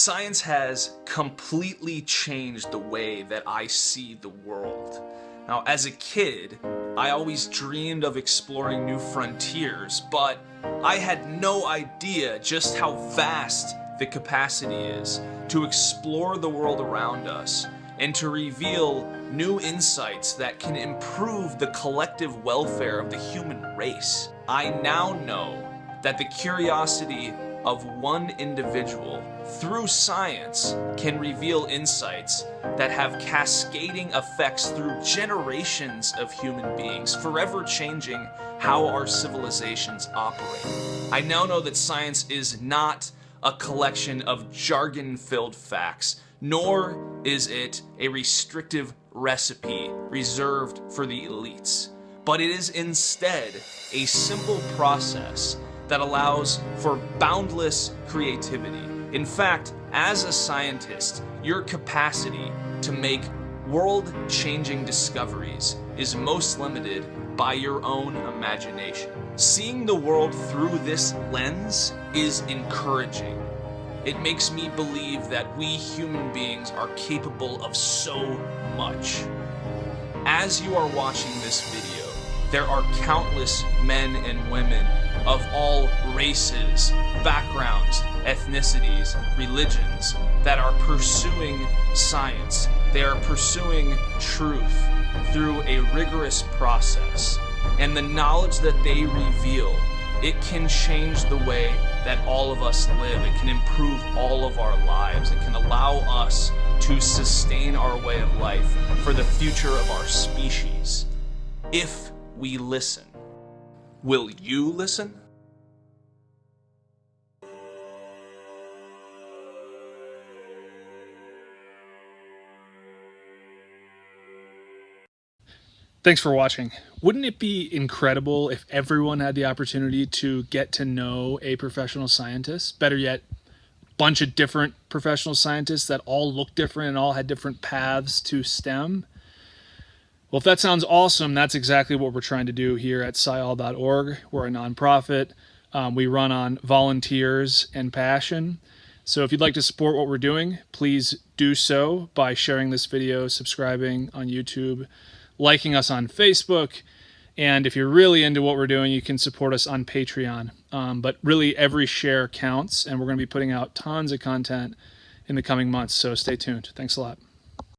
Science has completely changed the way that I see the world. Now, as a kid, I always dreamed of exploring new frontiers, but I had no idea just how vast the capacity is to explore the world around us and to reveal new insights that can improve the collective welfare of the human race. I now know that the curiosity of one individual through science can reveal insights that have cascading effects through generations of human beings, forever changing how our civilizations operate. I now know that science is not a collection of jargon-filled facts, nor is it a restrictive recipe reserved for the elites, but it is instead a simple process that allows for boundless creativity. In fact, as a scientist, your capacity to make world-changing discoveries is most limited by your own imagination. Seeing the world through this lens is encouraging. It makes me believe that we human beings are capable of so much. As you are watching this video, there are countless men and women of all races, backgrounds, ethnicities, religions that are pursuing science. They are pursuing truth through a rigorous process. And the knowledge that they reveal, it can change the way that all of us live. It can improve all of our lives. It can allow us to sustain our way of life for the future of our species. If we listen. Will you listen? Thanks for watching. Wouldn't it be incredible if everyone had the opportunity to get to know a professional scientist? Better yet, a bunch of different professional scientists that all look different and all had different paths to STEM? Well, if that sounds awesome, that's exactly what we're trying to do here at SciAll.org. We're a nonprofit. Um, we run on volunteers and passion. So if you'd like to support what we're doing, please do so by sharing this video, subscribing on YouTube, liking us on Facebook. And if you're really into what we're doing, you can support us on Patreon. Um, but really, every share counts, and we're going to be putting out tons of content in the coming months. So stay tuned. Thanks a lot.